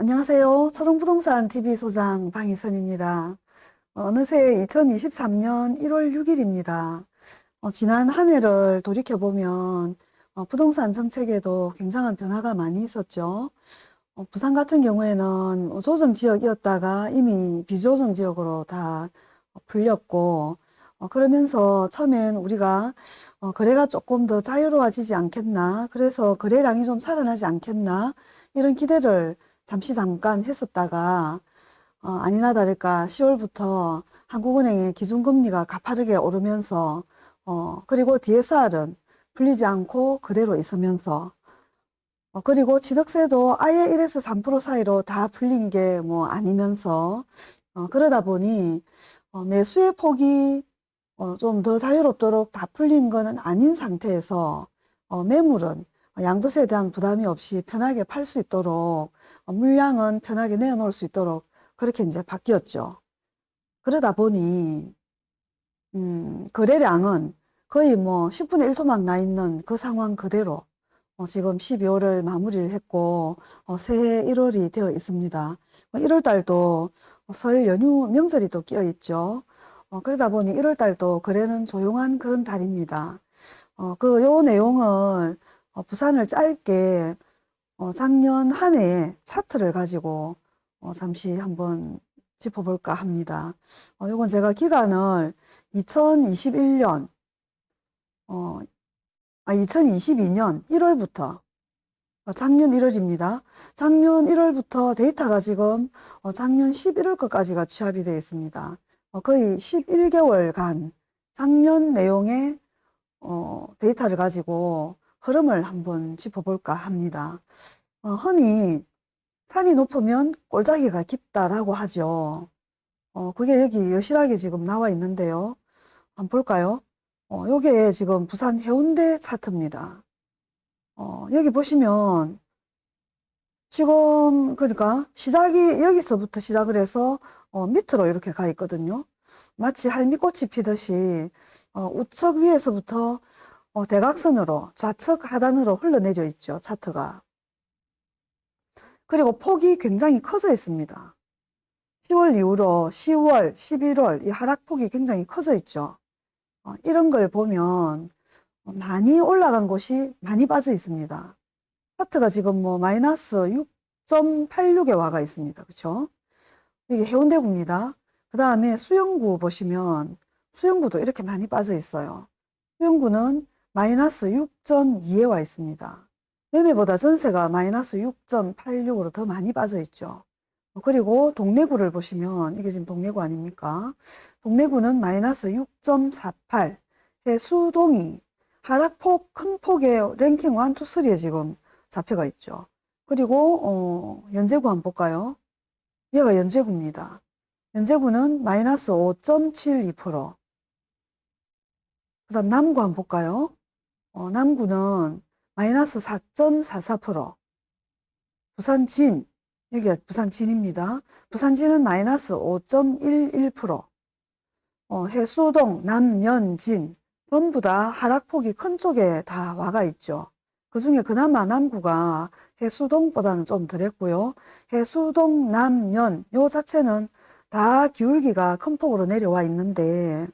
안녕하세요. 초롱부동산 TV 소장 방희선입니다. 어, 어느새 2023년 1월 6일입니다. 어, 지난 한 해를 돌이켜보면 어, 부동산 정책에도 굉장한 변화가 많이 있었죠. 어, 부산 같은 경우에는 뭐 조정 지역이었다가 이미 비조정 지역으로 다 풀렸고 어, 그러면서 처음엔 우리가 어, 거래가 조금 더 자유로워지지 않겠나 그래서 거래량이 좀 살아나지 않겠나 이런 기대를 잠시 잠깐 했었다가 어, 아니나 다를까 10월부터 한국은행의 기준금리가 가파르게 오르면서 어, 그리고 DSR은 풀리지 않고 그대로 있으면서 어, 그리고 취득세도 아예 1에서 3% 사이로 다 풀린 게 뭐 아니면서 어, 그러다 보니 어, 매수의 폭이 어, 좀 더 자유롭도록 다 풀린 거는 아닌 상태에서 어, 매물은 양도세에 대한 부담이 없이 편하게 팔 수 있도록 어, 물량은 편하게 내어놓을 수 있도록 그렇게 이제 바뀌었죠. 그러다 보니 음, 거래량은 거의 뭐 10분의 1토막 나 있는 그 상황 그대로 어, 지금 12월을 마무리를 했고 어, 새해 1월이 되어 있습니다. 1월 뭐 달도 설 연휴 명절이 또 끼어 있죠. 어, 그러다 보니 1월 달도 거래는 조용한 그런 달입니다. 어, 그 요 내용을 어, 부산을 짧게 어, 작년 한 해 차트를 가지고 어, 잠시 한번 짚어볼까 합니다. 어, 요건 제가 기간을 2021년 어, 아, 2022년 1월부터 어, 작년 1월입니다. 작년 1월부터 데이터가 지금 어, 작년 11월 것까지가 취합이 되어 있습니다. 어, 거의 11개월간 작년 내용의 어, 데이터를 가지고 흐름을 한번 짚어볼까 합니다. 어, 흔히 산이 높으면 골짜기가 깊다라고 하죠. 어, 그게 여기 여실하게 지금 나와 있는데요. 한번 볼까요? 어, 요게 지금 부산 해운대 차트입니다. 어, 여기 보시면 지금 그러니까 시작이 여기서부터 시작을 해서 어, 밑으로 이렇게 가 있거든요. 마치 할미꽃이 피듯이 어, 우측 위에서부터 어, 대각선으로 좌측 하단으로 흘러내려 있죠. 차트가. 그리고 폭이 굉장히 커져 있습니다. 10월 이후로 10월, 11월 이 하락폭이 굉장히 커져 있죠. 어, 이런 걸 보면 많이 올라간 곳이 많이 빠져 있습니다. 차트가 지금 뭐 마이너스 6.86에 와가 있습니다. 그렇죠? 이게 해운대구입니다. 그 다음에 수영구 보시면 수영구도 이렇게 많이 빠져 있어요. 수영구는 마이너스 6.2에 와 있습니다. 매매보다 전세가 마이너스 6.86으로 더 많이 빠져 있죠. 그리고 동래구를 보시면 이게 지금 동래구 아닙니까? 동래구는 마이너스 6.48. 수동이 하락폭 큰 폭의 랭킹 1, 2, 3에 지금 잡혀가 있죠. 그리고 어, 연제구 한번 볼까요? 얘가 연제구입니다. 연제구는 마이너스 5.72%. 그 다음 남구 한번 볼까요? 어, 남구는 마이너스 4.44%. 부산 진, 여기가 부산 진입니다. 부산 진은 마이너스 5.11%. 어, 해수동, 남연진, 전부 다 하락폭이 큰 쪽에 다 와가 있죠. 그 중에 그나마 남구가 해수동보다는 좀 덜했고요. 해수동, 남연, 요 자체는 다 기울기가 큰 폭으로 내려와 있는데,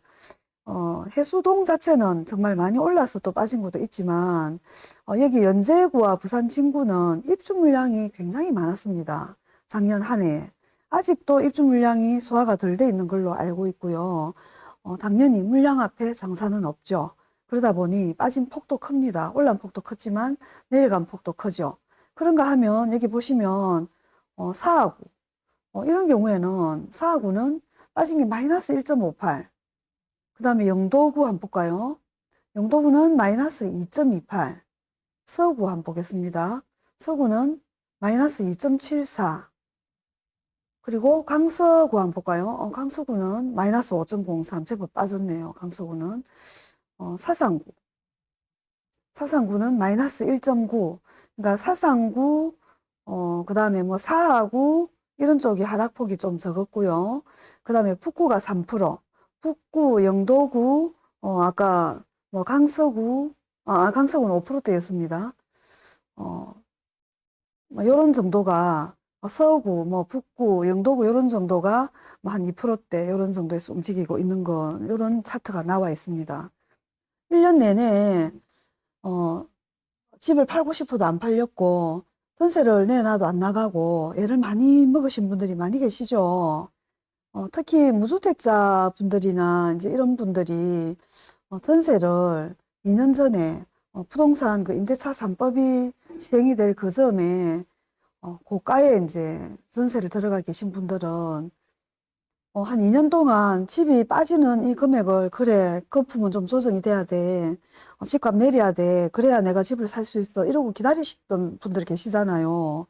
어, 해수동 자체는 정말 많이 올라서 또 빠진 것도 있지만, 어, 여기 연제구와 부산 진구는 입주 물량이 굉장히 많았습니다. 작년 한 해. 아직도 입주 물량이 소화가 덜 돼 있는 걸로 알고 있고요. 어, 당연히 물량 앞에 장사는 없죠. 그러다 보니 빠진 폭도 큽니다. 올라온 폭도 컸지만 내려간 폭도 크죠. 그런가 하면 여기 보시면 어, 사하구 어, 이런 경우에는 사하구는 빠진 게 마이너스 1.58. 그 다음에 영도구 한번 볼까요? 영도구는 마이너스 2.28. 서구 한번 보겠습니다. 서구는 마이너스 2.74. 그리고 강서구 한번 볼까요? 어, 강서구는 마이너스 5.03. 제법 빠졌네요. 강서구는. 어, 사상구. 사상구는 마이너스 1.9. 그러니까 사상구, 어, 그 다음에 뭐 사하구, 이런 쪽이 하락폭이 좀 적었고요. 그 다음에 북구가 3%, 북구, 영도구, 어, 아까 뭐 강서구, 아, 강서구는 5%대였습니다. 어, 뭐 이런 정도가 어, 서구, 뭐 북구, 영도구 이런 정도가 뭐한 2%대 이런 정도에서 움직이고 있는 거 이런 차트가 나와 있습니다. 1년 내내 어, 집을 팔고 싶어도 안 팔렸고 전세를 내놔도 안 나가고 애를 많이 먹으신 분들이 많이 계시죠. 어, 특히 무주택자 분들이나 이제 이런 분들이 어, 전세를 2년 전에 어, 부동산 그 임대차 3법이 시행이 될 그 점에 어, 고가에 이제 전세를 들어가 계신 분들은 어, 한 2년 동안 집이 빠지는 이 금액을 그래 거품은 좀 조정이 돼야 돼. 어, 집값 내려야 돼. 그래야 내가 집을 살 수 있어. 이러고 기다리시던 분들이 계시잖아요.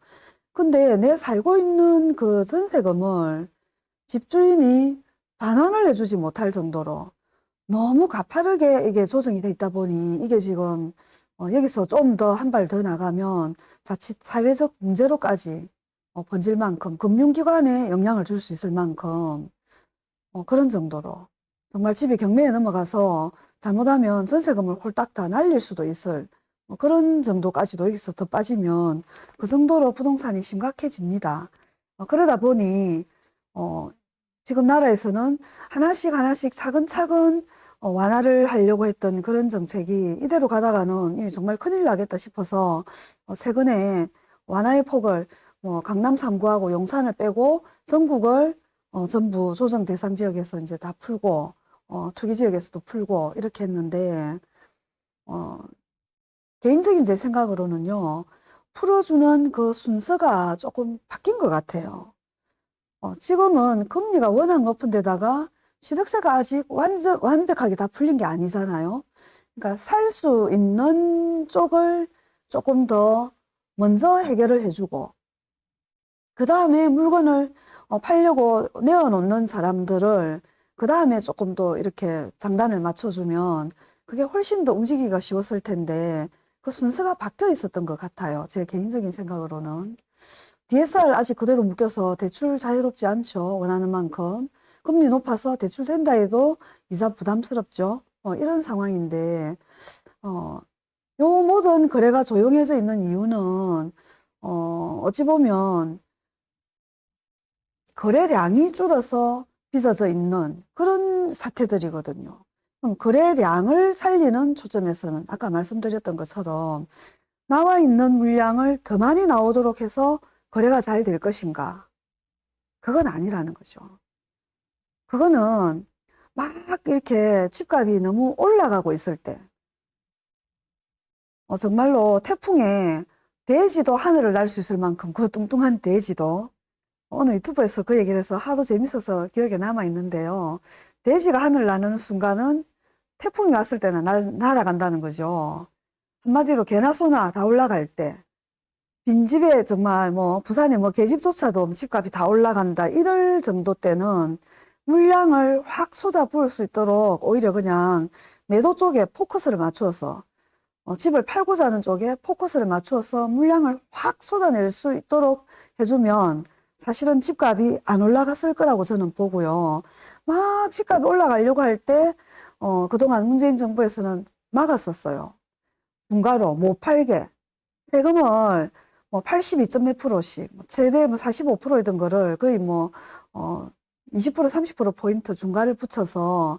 근데 내 살고 있는 그 전세금을 집주인이 반환을 해주지 못할 정도로 너무 가파르게 이게 조정이 돼 있다 보니 이게 지금 어, 여기서 좀 더 한 발 더 나가면 자칫 사회적 문제로까지 어, 번질 만큼 금융기관에 영향을 줄 수 있을 만큼 어, 그런 정도로 정말 집이 경매에 넘어가서 잘못하면 전세금을 홀딱 다 날릴 수도 있을 뭐 그런 정도까지도 여기서 더 빠지면 그 정도로 부동산이 심각해집니다. 어, 그러다 보니 어, 지금 나라에서는 하나씩 하나씩 차근차근 어, 완화를 하려고 했던 그런 정책이 이대로 가다가는 이 정말 큰일 나겠다 싶어서 어, 최근에 완화의 폭을 뭐 강남 3구하고 용산을 빼고 전국을 어, 전부 조정 대상 지역에서 이제 다 풀고 어, 투기 지역에서도 풀고 이렇게 했는데 어, 개인적인 제 생각으로는요 풀어주는 그 순서가 조금 바뀐 것 같아요. 어, 지금은 금리가 워낙 높은 데다가 취득세가 아직 완전 완벽하게 다 풀린 게 아니잖아요. 그러니까 살 수 있는 쪽을 조금 더 먼저 해결을 해주고 그 다음에 물건을 어, 팔려고 내어놓는 사람들을 그 다음에 조금 더 이렇게 장단을 맞춰주면 그게 훨씬 더 움직이기가 쉬웠을 텐데 그 순서가 바뀌어 있었던 것 같아요. 제 개인적인 생각으로는. DSR 아직 그대로 묶여서 대출 자유롭지 않죠. 원하는 만큼. 금리 높아서 대출 된다 해도 이자 부담스럽죠. 어, 이런 상황인데, 어, 요 모든 거래가 조용해져 있는 이유는, 어, 어찌 보면 거래량이 줄어서 빚어져 있는 그런 사태들이거든요. 그럼 거래량을 살리는 초점에서는 아까 말씀드렸던 것처럼 나와 있는 물량을 더 많이 나오도록 해서 거래가 잘 될 것인가? 그건 아니라는 거죠. 그거는 막 이렇게 집값이 너무 올라가고 있을 때, 어, 정말로 태풍에 돼지도 하늘을 날 수 있을 만큼 그 뚱뚱한 돼지도 어느 유튜브에서 그 얘기를 해서 하도 재밌어서 기억에 남아 있는데요. 돼지가 하늘을 나는 순간은 태풍이 왔을 때는 날, 날아간다는 거죠. 한마디로 개나 소나 다 올라갈 때 빈집에 정말 뭐 부산에 뭐 계집조차도 집값이 다 올라간다 이럴 정도 때는 물량을 확 쏟아 부을 수 있도록 오히려 그냥 매도 쪽에 포커스를 맞추어서 어, 집을 팔고자 하는 쪽에 포커스를 맞추어서 물량을 확 쏟아낼 수 있도록 해주면 사실은 집값이 안 올라갔을 거라고 저는 보고요. 막 집값이 올라가려고 할 때, 어, 그동안 문재인 정부에서는 막았었어요. 중가로 못 팔게. 세금을 뭐 82점 몇 프로씩, 뭐 최대 뭐 45%이던 거를 거의 뭐, 어, 20% 30% 포인트 중가를 붙여서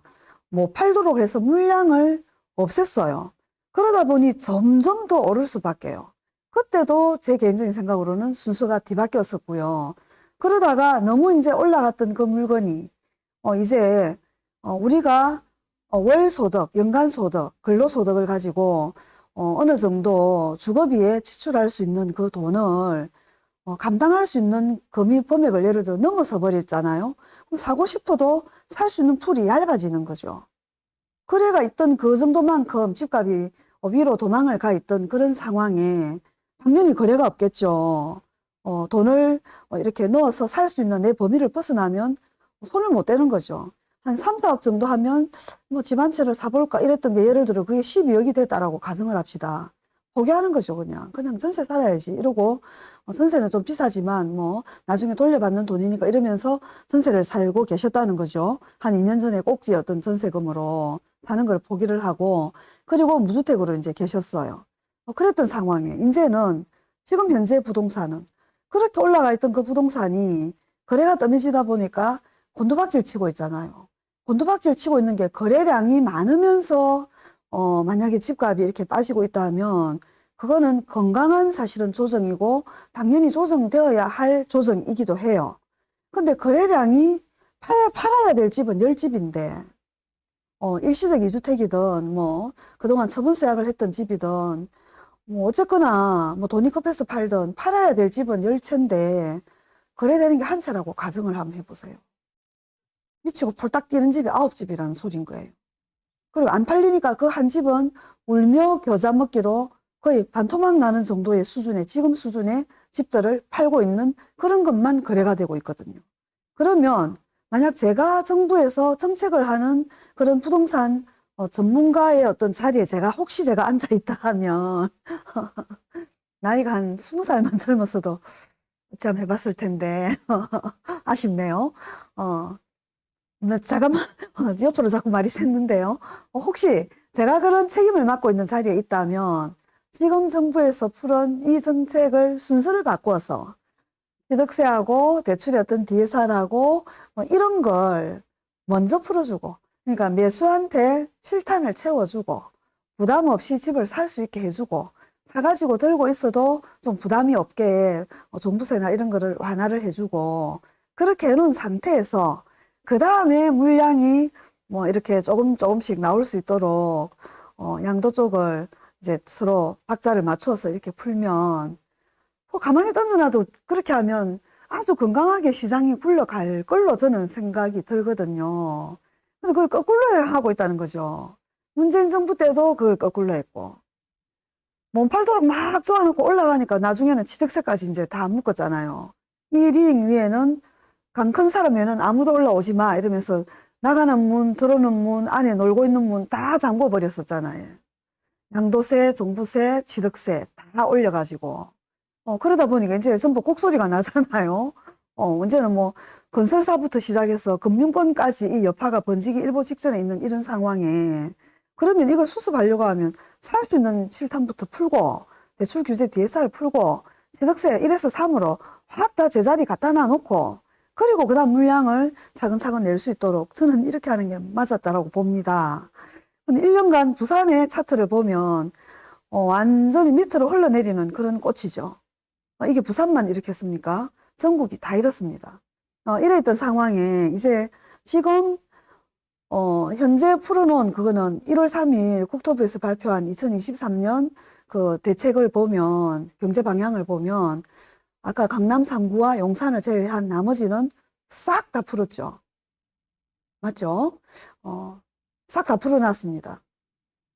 못 팔도록 해서 물량을 없앴어요. 그러다 보니 점점 더 오를 수밖에요. 그때도 제 개인적인 생각으로는 순서가 뒤바뀌었었고요. 그러다가 너무 이제 올라갔던 그 물건이 어 이제 어 우리가 어월 소득, 연간 소득, 근로 소득을 가지고 어 어느 정도 주거비에 지출할 수 있는 그 돈을 어 감당할 수 있는 금이 범액을 예를 들어 넘어서 버렸잖아요. 그럼 사고 싶어도 살 수 있는 풀이 얇아지는 거죠. 거래가 있던 그 정도만큼 집값이 위로 도망을 가 있던 그런 상황에 당연히 거래가 없겠죠. 어, 돈을 어, 이렇게 넣어서 살 수 있는 내 범위를 벗어나면 손을 못 대는 거죠. 한 3, 4억 정도 하면 뭐 집 한 채를 사볼까 이랬던 게 예를 들어 그게 12억이 됐다라고 가정을 합시다. 포기하는 거죠, 그냥. 그냥 전세 살아야지. 이러고, 어, 전세는 좀 비싸지만, 뭐, 나중에 돌려받는 돈이니까 이러면서 전세를 살고 계셨다는 거죠. 한 2년 전에 꼭지였던 전세금으로 사는 걸 포기를 하고, 그리고 무주택으로 이제 계셨어요. 어, 그랬던 상황에, 이제는 지금 현재 부동산은 그렇게 올라가 있던 그 부동산이 거래가 뜸해지다 보니까 곤두박질 치고 있잖아요. 곤두박질 치고 있는 게 거래량이 많으면서 어, 만약에 집값이 이렇게 빠지고 있다면 그거는 건강한 사실은 조정이고 당연히 조정되어야 할 조정이기도 해요. 근데 거래량이 팔, 팔아야 될 집은 10집인데 어, 일시적 이주택이든 뭐 그동안 처분세 약을 했던 집이든 뭐 어쨌거나 뭐 돈이 급해서 팔든 팔아야 될 집은 10채인데 거래되는 게 한 채라고 가정을 한번 해보세요. 미치고 폴딱 뛰는 집이 9집이라는 소린 거예요. 그리고 안 팔리니까 그 한 집은 울며 겨자 먹기로 거의 반토막 나는 정도의 수준의 지금 수준의 집들을 팔고 있는 그런 것만 거래가 되고 있거든요. 그러면 만약 제가 정부에서 정책을 하는 그런 부동산 어, 전문가의 어떤 자리에 제가 혹시 제가 앉아 있다 하면 나이가 한 스무 살만 젊었어도 참 해봤을 텐데 아쉽네요. 어, 나 잠깐만 어, 옆으로 자꾸 말이 샜는데요. 어, 혹시 제가 그런 책임을 맡고 있는 자리에 있다면 지금 정부에서 풀은 이 정책을 순서를 바꿔서 취득세하고 대출의 어떤 DSR하고 뭐 이런 걸 먼저 풀어주고 그러니까 매수한테 실탄을 채워주고 부담 없이 집을 살 수 있게 해주고 사가지고 들고 있어도 좀 부담이 없게 어, 종부세나 이런 거를 완화를 해주고 그렇게 해놓은 상태에서 그 다음에 물량이 뭐 이렇게 조금 조금씩 나올 수 있도록 어, 양도 쪽을 이제 서로 박자를 맞춰서 이렇게 풀면 뭐 가만히 던져놔도 그렇게 하면 아주 건강하게 시장이 굴러갈 걸로 저는 생각이 들거든요. 근데 그걸 거꾸로 하고 있다는 거죠. 문재인 정부 때도 그걸 거꾸로 했고. 몸팔도록 막 쪼아놓고 올라가니까 나중에는 취득세까지 이제 다 묶었잖아요. 이링 위에는 강 큰 사람 위에는 아무도 올라오지 마 이러면서 나가는 문, 들어오는 문, 안에 놀고 있는 문 다 잠궈 버렸었잖아요. 양도세, 종부세, 취득세 다 올려가지고. 어, 그러다 보니까 이제 전부 곡소리가 나잖아요. 어, 언제는 뭐, 건설사부터 시작해서 금융권까지 이 여파가 번지기 일보 직전에 있는 이런 상황에, 그러면 이걸 수습하려고 하면 살 수 있는 실탄부터 풀고, 대출 규제 DSR 풀고, 취득세 1에서 3으로 확 다 제자리 갖다 놔놓고, 그리고 그 다음 물량을 차근차근 낼 수 있도록 저는 이렇게 하는 게 맞았다라고 봅니다. 근데 1년간 부산의 차트를 보면, 어, 완전히 밑으로 흘러내리는 그런 꽃이죠. 어, 이게 부산만 이렇게 했습니까? 전국이 다 이렇습니다. 어, 이래 있던 상황에 이제 지금 어, 현재 풀어놓은 그거는 1월 3일 국토부에서 발표한 2023년 그 대책을 보면 경제 방향을 보면 아까 강남 3구와 용산을 제외한 나머지는 싹 다 풀었죠. 맞죠? 어, 싹 다 풀어놨습니다.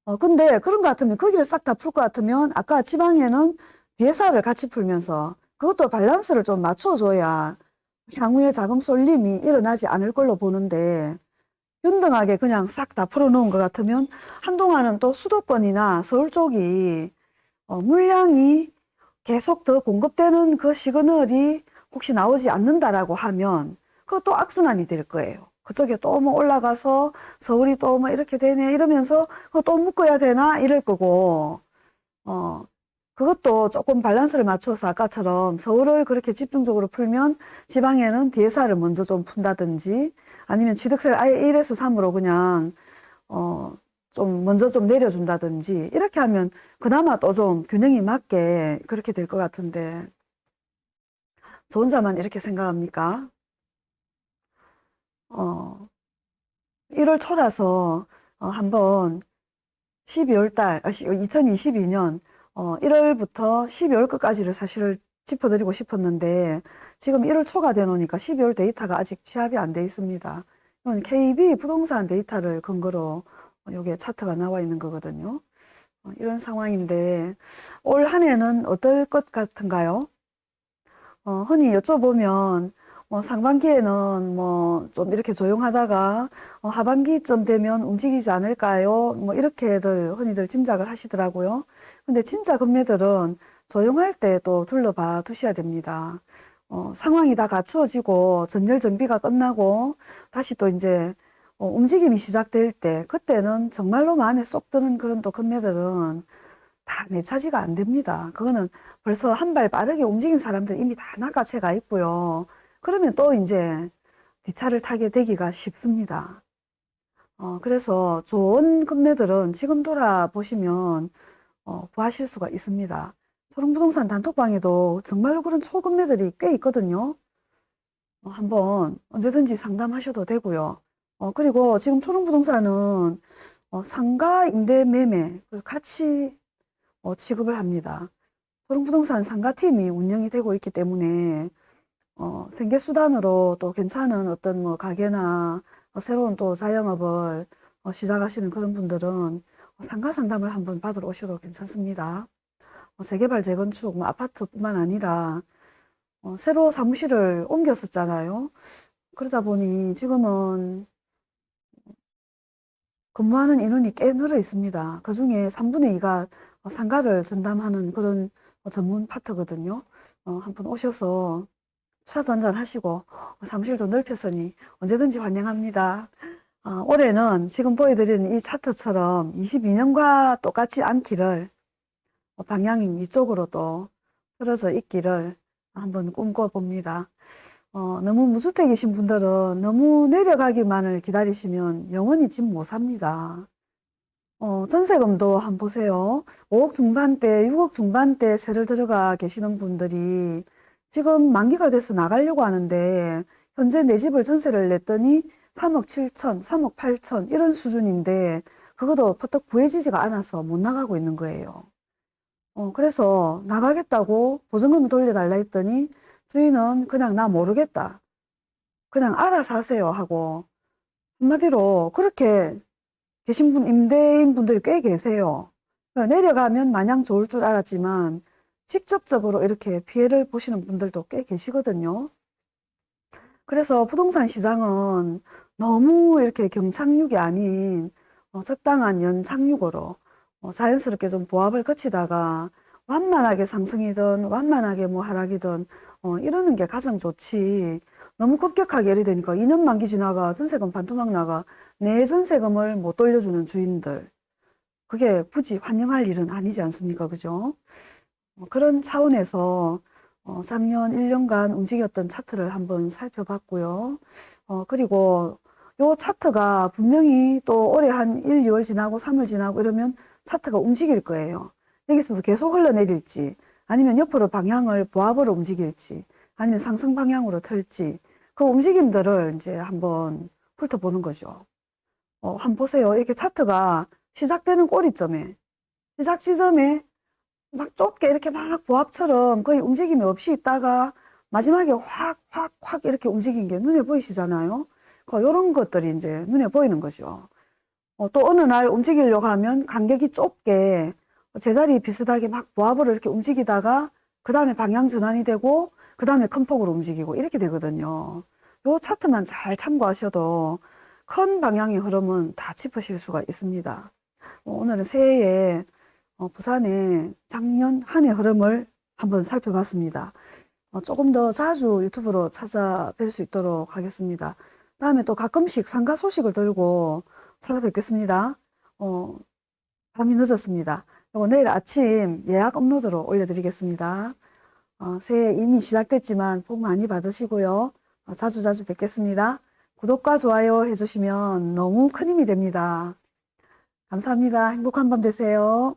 어, 근데 그런 것 같으면 거기를 싹 다 풀 것 같으면 아까 지방에는 DSR을 같이 풀면서 그것도 밸런스를 좀 맞춰줘야 향후에 자금 쏠림이 일어나지 않을 걸로 보는데 균등하게 그냥 싹 다 풀어놓은 것 같으면 한동안은 또 수도권이나 서울 쪽이 어, 물량이 계속 더 공급되는 그 시그널이 혹시 나오지 않는다라고 하면 그것도 악순환이 될 거예요. 그쪽에 또 뭐 올라가서 서울이 또 뭐 이렇게 되네 이러면서 또 묶어야 되나 이럴 거고 어 그것도 조금 밸런스를 맞춰서 아까처럼 서울을 그렇게 집중적으로 풀면 지방에는 DSR을 먼저 좀 푼다든지 아니면 취득세를 아예 1에서 3으로 그냥 어 좀 먼저 좀 내려준다든지 이렇게 하면 그나마 또 좀 균형이 맞게 그렇게 될 것 같은데 저 혼자만 이렇게 생각합니까? 어 1월 초라서 어, 한번 12월 달, 2022년 어, 1월부터 12월 끝까지를 사실을 짚어드리고 싶었는데 지금 1월 초가 되노니까 12월 데이터가 아직 취합이 안 돼 있습니다. 이건 KB 부동산 데이터를 근거로 이게 차트가 나와 있는 거거든요. 어, 이런 상황인데 올 한 해는 어떨 것 같은가요? 어, 흔히 여쭤보면 뭐 상반기에는 뭐 좀 이렇게 조용하다가 어, 하반기쯤 되면 움직이지 않을까요? 뭐 이렇게들 흔히들 짐작을 하시더라고요. 근데 진짜 금매들은 조용할 때 또 둘러봐 두셔야 됩니다. 어, 상황이 다 갖추어지고 전열 정비가 끝나고 다시 또 이제 어, 움직임이 시작될 때 그때는 정말로 마음에 쏙 드는 그런 또 금매들은 다 내 차지가 안 됩니다. 그거는 벌써 한 발 빠르게 움직인 사람들 이미 다 낚아채가 있고요. 그러면 또 이제 뒷차를 타게 되기가 쉽습니다. 어, 그래서 좋은 금매들은 지금 돌아보시면 어, 구하실 수가 있습니다. 초롱부동산 단톡방에도 정말로 그런 초금매들이 꽤 있거든요. 어, 한번 언제든지 상담하셔도 되고요. 어, 그리고 지금 초롱부동산은 어, 상가 임대 매매 그 같이 어, 취급을 합니다. 초롱부동산 상가팀이 운영이 되고 있기 때문에 어, 생계수단으로 또 괜찮은 어떤 뭐 가게나 어, 새로운 또 자영업을 어, 시작하시는 그런 분들은 상가 상담을 한번 받으러 오셔도 괜찮습니다. 어, 재개발, 재건축, 뭐 아파트뿐만 아니라 어, 새로 사무실을 옮겼었잖아요. 그러다 보니 지금은 근무하는 인원이 꽤 늘어 있습니다. 그 중에 3분의 2가 상가를 전담하는 그런 어, 전문 파트거든요. 어, 한번 오셔서 차도 한잔 하시고 어, 사무실도 넓혔으니 언제든지 환영합니다. 어, 올해는 지금 보여드리는 이 차트처럼 22년과 똑같지 않기를 어, 방향이 위쪽으로 또 틀어져 있기를 한번 꿈꿔봅니다. 어, 너무 무주택이신 분들은 너무 내려가기만을 기다리시면 영원히 집 못 삽니다. 어, 전세금도 한번 보세요. 5억 중반대, 6억 중반대 세를 들어가 계시는 분들이 지금 만기가 돼서 나가려고 하는데 현재 내 집을 전세를 냈더니 3억 7천, 3억 8천 이런 수준인데 그것도 퍼뜩 구해지지가 않아서 못 나가고 있는 거예요. 어, 그래서 나가겠다고 보증금을 돌려달라 했더니 주인은 그냥 나 모르겠다. 그냥 알아서 하세요 하고 한마디로 그렇게 계신 분, 임대인 분들이 꽤 계세요. 그러니까 내려가면 마냥 좋을 줄 알았지만 직접적으로 이렇게 피해를 보시는 분들도 꽤 계시거든요. 그래서 부동산 시장은 너무 이렇게 경착륙이 아닌 어, 적당한 연착륙으로 어, 자연스럽게 좀 보합을 거치다가 완만하게 상승이든 완만하게 뭐 하락이든 어, 이러는 게 가장 좋지. 너무 급격하게 예를 되니까 2년 만기 지나가 전세금 반토막 나가 내 전세금을 못 돌려주는 주인들. 그게 굳이 환영할 일은 아니지 않습니까? 그죠? 어, 그런 차원에서 어, 작년 1년간 움직였던 차트를 한번 살펴봤고요. 어, 그리고 요 차트가 분명히 또 올해 한 1, 2월 지나고 3월 지나고 이러면 차트가 움직일 거예요. 여기서도 계속 흘러내릴지 아니면 옆으로 방향을 보합으로 움직일지 아니면 상승 방향으로 틀지 그 움직임들을 이제 한번 훑어보는 거죠. 어, 한번 보세요. 이렇게 차트가 시작되는 꼬리점에 시작 지점에 막 좁게 이렇게 막 보합처럼 거의 움직임이 없이 있다가 마지막에 확, 확, 확 이렇게 움직인 게 눈에 보이시잖아요. 이런 것들이 이제 눈에 보이는 거죠. 어, 또 어느 날 움직이려고 하면 간격이 좁게 제자리 비슷하게 막 보합으로 이렇게 움직이다가 그 다음에 방향 전환이 되고 그 다음에 큰 폭으로 움직이고 이렇게 되거든요. 요 차트만 잘 참고하셔도 큰 방향의 흐름은 다 짚으실 수가 있습니다. 어, 오늘은 새해에 어, 부산의 작년 한 해 흐름을 한번 살펴봤습니다. 어, 조금 더 자주 유튜브로 찾아뵐 수 있도록 하겠습니다. 다음에 또 가끔씩 상가 소식을 들고 찾아뵙겠습니다. 어, 밤이 늦었습니다. 요거 내일 아침 예약 업로드로 올려드리겠습니다. 어, 새해 이미 시작됐지만 복 많이 받으시고요. 어, 자주 자주 뵙겠습니다. 구독과 좋아요 해주시면 너무 큰 힘이 됩니다. 감사합니다. 행복한 밤 되세요.